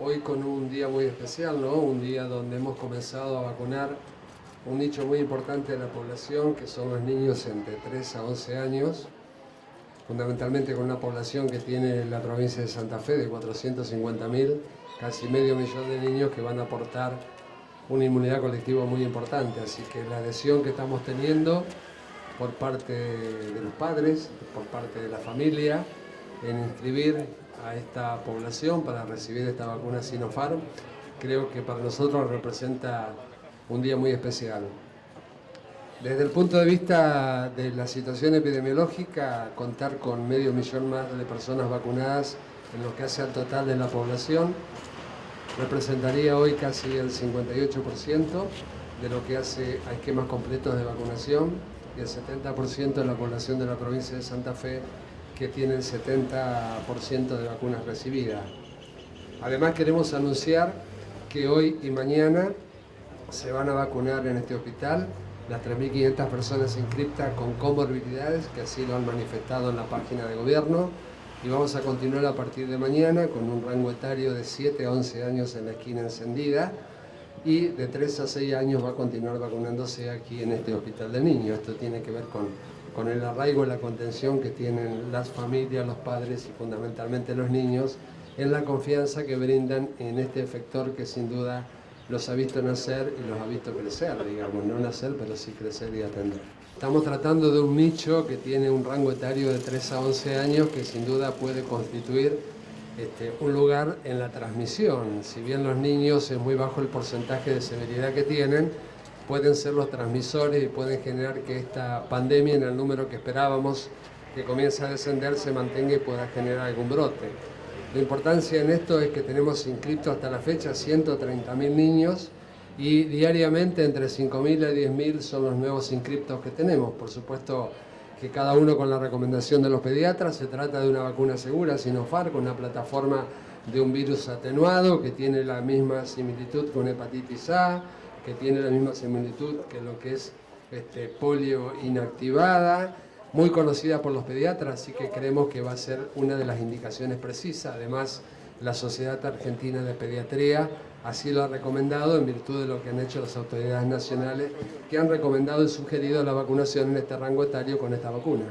hoy con un día muy especial, ¿no? Un día donde hemos comenzado a vacunar un nicho muy importante de la población, que son los niños entre 3 a 11 años, fundamentalmente con una población que tiene la provincia de Santa Fe de 450.000, casi medio millón de niños que van a aportar una inmunidad colectiva muy importante. Así que la adhesión que estamos teniendo por parte de los padres, por parte de la familia, en inscribir a esta población para recibir esta vacuna Sinopharm, creo que para nosotros representa un día muy especial. Desde el punto de vista de la situación epidemiológica, contar con medio millón más de personas vacunadas en lo que hace al total de la población representaría hoy casi el 58% de lo que hace a esquemas completos de vacunación y el 70% de la población de la provincia de Santa Fe que tiene el 70% de vacunas recibidas. Además queremos anunciar que hoy y mañana se van a vacunar en este hospital las 3.500 personas inscritas con comorbilidades, que así lo han manifestado en la página de gobierno, y vamos a continuar a partir de mañana con un rango etario de 7 a 11 años en la esquina encendida, y de 3 a 6 años va a continuar vacunándose aquí en este hospital de niños. Esto tiene que ver con, con el arraigo y la contención que tienen las familias, los padres y fundamentalmente los niños en la confianza que brindan en este efector que sin duda los ha visto nacer y los ha visto crecer, digamos, no nacer, pero sí crecer y atender. Estamos tratando de un nicho que tiene un rango etario de 3 a 11 años que sin duda puede constituir este, un lugar en la transmisión. Si bien los niños es muy bajo el porcentaje de severidad que tienen, pueden ser los transmisores y pueden generar que esta pandemia en el número que esperábamos que comience a descender se mantenga y pueda generar algún brote. La importancia en esto es que tenemos inscritos hasta la fecha 130.000 niños y diariamente entre 5.000 a 10.000 son los nuevos inscriptos que tenemos. Por supuesto que cada uno con la recomendación de los pediatras, se trata de una vacuna segura, Sinopharm, con una plataforma de un virus atenuado que tiene la misma similitud con hepatitis A, que tiene la misma similitud que lo que es este, polio inactivada, muy conocida por los pediatras, así que creemos que va a ser una de las indicaciones precisas. Además, la Sociedad Argentina de Pediatría así lo ha recomendado en virtud de lo que han hecho las autoridades nacionales que han recomendado y sugerido la vacunación en este rango etario con esta vacuna.